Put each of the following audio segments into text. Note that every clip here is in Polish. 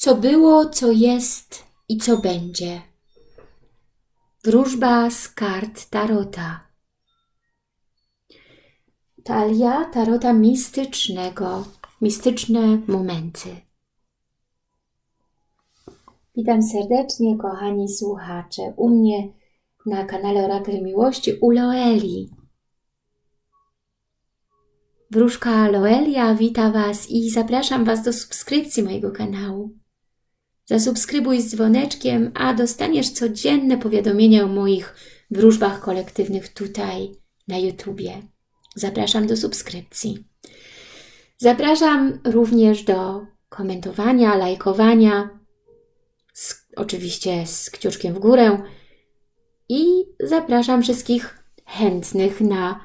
Co było, co jest i co będzie. Wróżba z kart Tarota. Talia Tarota mistycznego. Mistyczne momenty. Witam serdecznie, kochani słuchacze, u mnie na kanale Orakel Miłości u Loeli. Wróżka Loelia wita Was i zapraszam Was do subskrypcji mojego kanału. Zasubskrybuj z dzwoneczkiem, a dostaniesz codzienne powiadomienia o moich wróżbach kolektywnych tutaj na YouTubie. Zapraszam do subskrypcji. Zapraszam również do komentowania, lajkowania, z, oczywiście z kciuczkiem w górę i zapraszam wszystkich chętnych na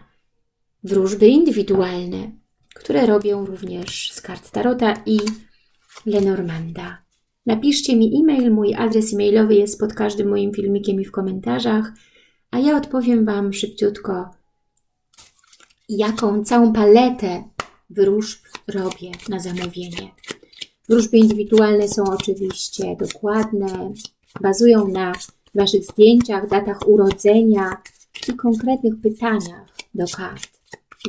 wróżby indywidualne, które robię również z kart Tarota i Lenormanda. Napiszcie mi e-mail, mój adres e-mailowy jest pod każdym moim filmikiem i w komentarzach, a ja odpowiem Wam szybciutko, jaką całą paletę wróżb robię na zamówienie. Wróżby indywidualne są oczywiście dokładne, bazują na Waszych zdjęciach, datach urodzenia i konkretnych pytaniach do kart,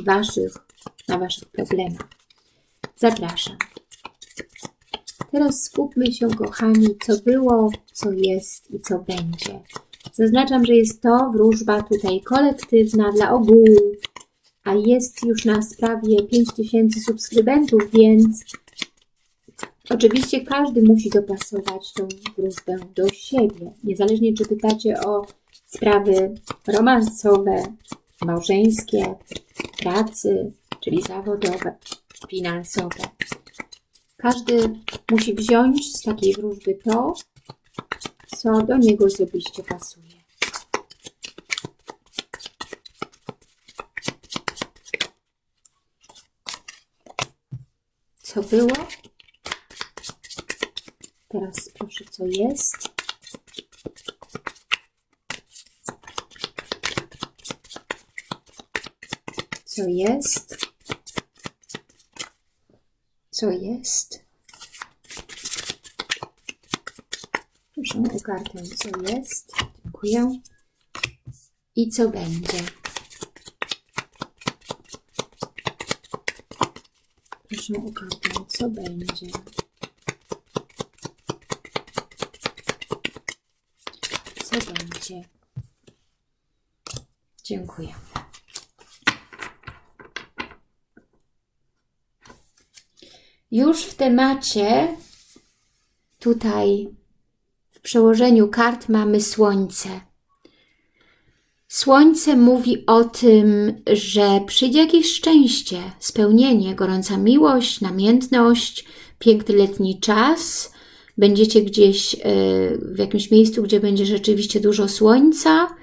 Waszych, na Waszych problemach. Zapraszam. Teraz skupmy się, kochani, co było, co jest i co będzie. Zaznaczam, że jest to wróżba tutaj kolektywna dla ogółu, a jest już na sprawie 5000 subskrybentów, więc oczywiście każdy musi dopasować tą wróżbę do siebie. Niezależnie czy pytacie o sprawy romansowe, małżeńskie, pracy, czyli zawodowe, finansowe. Każdy musi wziąć z takiej wróżby to, co do niego osobiście pasuje. Co było? Teraz proszę, co jest. Co jest? Co jest? Proszę o kartę, co jest. Dziękuję. I co będzie? Proszę o kartę, co będzie. Co będzie? Dziękuję. Już w temacie tutaj w przełożeniu kart mamy Słońce. Słońce mówi o tym, że przyjdzie jakieś szczęście, spełnienie, gorąca miłość, namiętność, piękny letni czas. Będziecie gdzieś e, w jakimś miejscu, gdzie będzie rzeczywiście dużo słońca,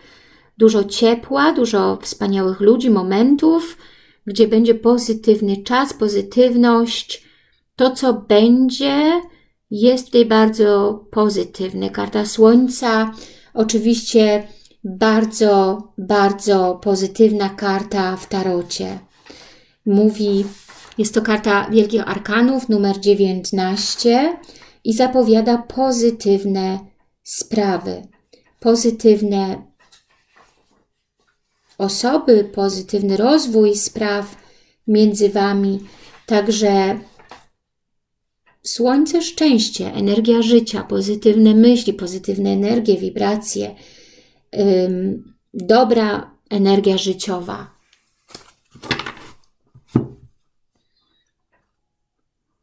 dużo ciepła, dużo wspaniałych ludzi, momentów, gdzie będzie pozytywny czas, pozytywność. To, co będzie, jest tutaj bardzo pozytywny. Karta Słońca, oczywiście bardzo, bardzo pozytywna karta w tarocie. Mówi, jest to karta Wielkich Arkanów, numer 19 i zapowiada pozytywne sprawy, pozytywne osoby, pozytywny rozwój spraw między Wami. Także Słońce, szczęście, energia życia, pozytywne myśli, pozytywne energie, wibracje, ym, dobra energia życiowa.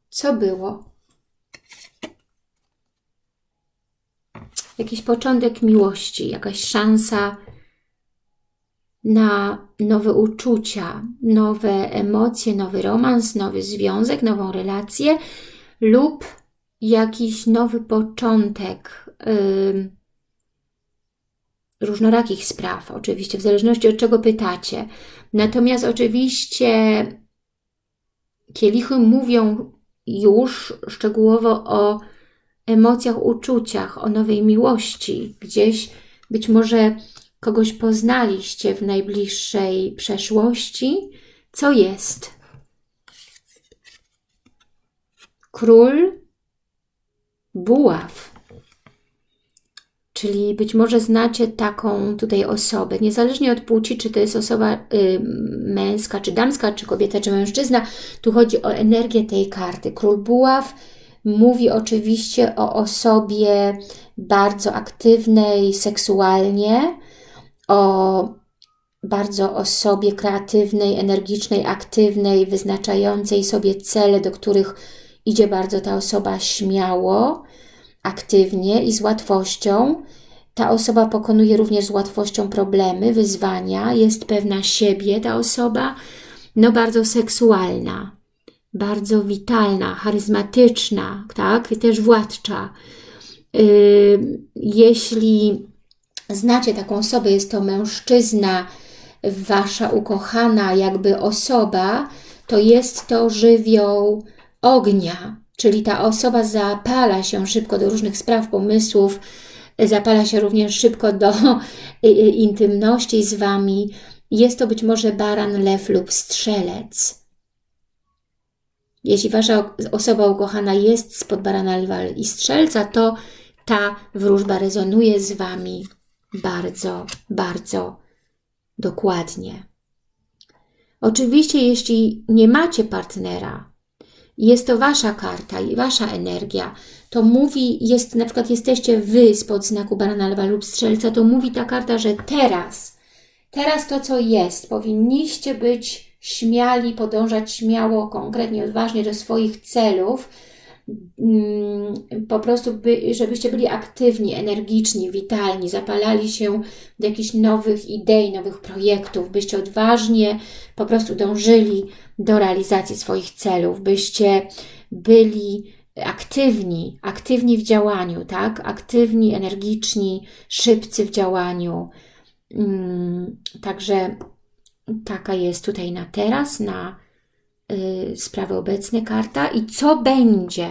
Co było? Jakiś początek miłości, jakaś szansa na nowe uczucia, nowe emocje, nowy romans, nowy związek, nową relację lub jakiś nowy początek yy, różnorakich spraw, oczywiście, w zależności od czego pytacie. Natomiast oczywiście kielichy mówią już szczegółowo o emocjach, uczuciach, o nowej miłości. Gdzieś być może kogoś poznaliście w najbliższej przeszłości. Co jest? Król buław. Czyli być może znacie taką tutaj osobę, niezależnie od płci, czy to jest osoba y, męska, czy damska, czy kobieta, czy mężczyzna, tu chodzi o energię tej karty. Król Buław mówi oczywiście o osobie bardzo aktywnej seksualnie, o bardzo osobie kreatywnej, energicznej, aktywnej, wyznaczającej sobie cele, do których idzie bardzo ta osoba śmiało, aktywnie i z łatwością. Ta osoba pokonuje również z łatwością problemy, wyzwania, jest pewna siebie ta osoba, no bardzo seksualna, bardzo witalna, charyzmatyczna, tak, I też władcza. Yy, jeśli znacie taką osobę, jest to mężczyzna, Wasza ukochana jakby osoba, to jest to żywioł ognia, czyli ta osoba zapala się szybko do różnych spraw, pomysłów, zapala się również szybko do intymności z Wami. Jest to być może baran, lew lub strzelec. Jeśli Wasza osoba ukochana jest spod barana, lwa i strzelca, to ta wróżba rezonuje z Wami bardzo, bardzo dokładnie. Oczywiście, jeśli nie macie partnera, jest to Wasza karta i Wasza energia, to mówi, jest na przykład jesteście Wy spod znaku barana, lwa lub strzelca, to mówi ta karta, że teraz, teraz to, co jest, powinniście być śmiali, podążać śmiało, konkretnie, odważnie do swoich celów, po prostu, by, żebyście byli aktywni, energiczni, witalni, zapalali się do jakichś nowych idei, nowych projektów, byście odważnie po prostu dążyli do realizacji swoich celów, byście byli aktywni, aktywni w działaniu, tak? Aktywni, energiczni, szybcy w działaniu. Mm, także taka jest tutaj na teraz, na sprawy obecne karta i co będzie.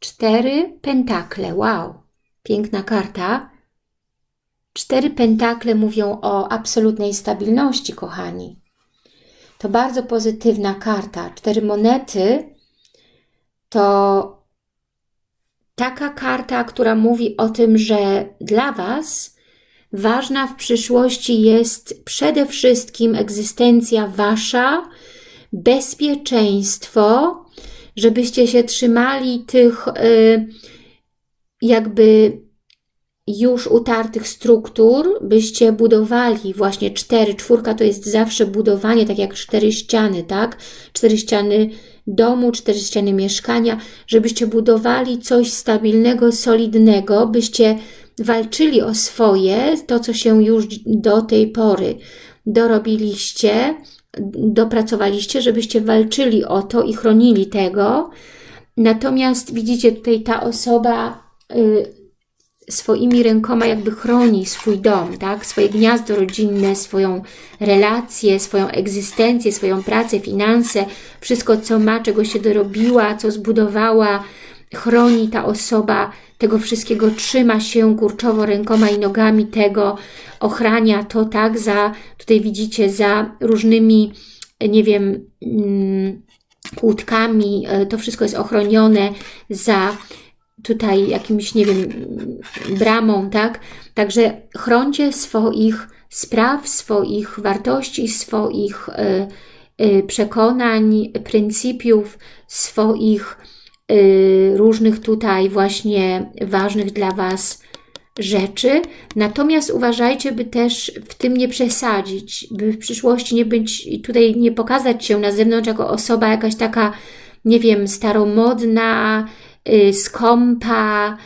Cztery pentakle, wow, piękna karta. Cztery pentakle mówią o absolutnej stabilności, kochani. To bardzo pozytywna karta. Cztery monety to taka karta, która mówi o tym, że dla Was Ważna w przyszłości jest przede wszystkim egzystencja Wasza, bezpieczeństwo, żebyście się trzymali tych y, jakby już utartych struktur, byście budowali właśnie cztery, czwórka to jest zawsze budowanie, tak jak cztery ściany, tak? Cztery ściany domu, cztery ściany mieszkania, żebyście budowali coś stabilnego, solidnego, byście walczyli o swoje, to co się już do tej pory dorobiliście, dopracowaliście, żebyście walczyli o to i chronili tego. Natomiast widzicie tutaj ta osoba y, swoimi rękoma jakby chroni swój dom, tak? swoje gniazdo rodzinne, swoją relację, swoją egzystencję, swoją pracę, finanse, wszystko co ma, czego się dorobiła, co zbudowała, chroni ta osoba tego wszystkiego, trzyma się kurczowo rękoma i nogami tego, ochrania to, tak, za, tutaj widzicie, za różnymi, nie wiem, mm, kłódkami, e, to wszystko jest ochronione za tutaj jakimś, nie wiem, bramą, tak? Także chroncie swoich spraw, swoich wartości, swoich y, y, przekonań, pryncypiów, swoich różnych tutaj właśnie ważnych dla Was rzeczy. Natomiast uważajcie, by też w tym nie przesadzić, by w przyszłości nie być, tutaj nie pokazać się na zewnątrz jako osoba jakaś taka, nie wiem, staromodna, yy, skąpa,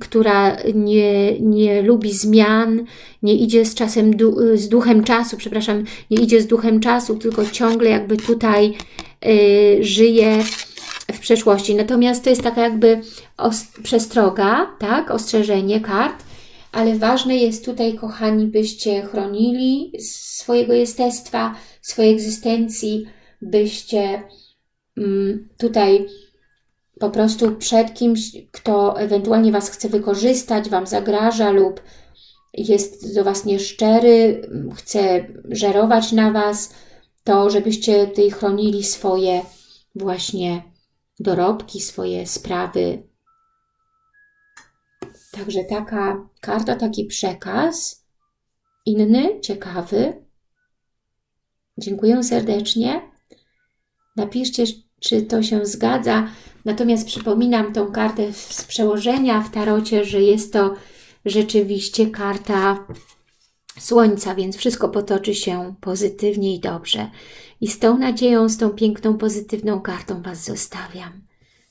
która nie, nie lubi zmian, nie idzie z czasem, z duchem czasu, przepraszam, nie idzie z duchem czasu, tylko ciągle jakby tutaj yy, żyje w przeszłości. Natomiast to jest taka jakby przestroga, tak, ostrzeżenie kart, ale ważne jest tutaj, kochani, byście chronili swojego jestestwa, swojej egzystencji, byście mm, tutaj po prostu przed kimś, kto ewentualnie Was chce wykorzystać, Wam zagraża lub jest do Was nieszczery, chce żerować na Was, to żebyście tutaj chronili swoje właśnie dorobki, swoje sprawy. Także taka karta, taki przekaz inny, ciekawy. Dziękuję serdecznie. Napiszcie, czy to się zgadza. Natomiast przypominam tą kartę z przełożenia w tarocie, że jest to rzeczywiście karta Słońca, więc wszystko potoczy się pozytywnie i dobrze. I z tą nadzieją, z tą piękną, pozytywną kartą Was zostawiam.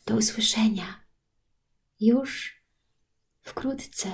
Do usłyszenia już wkrótce.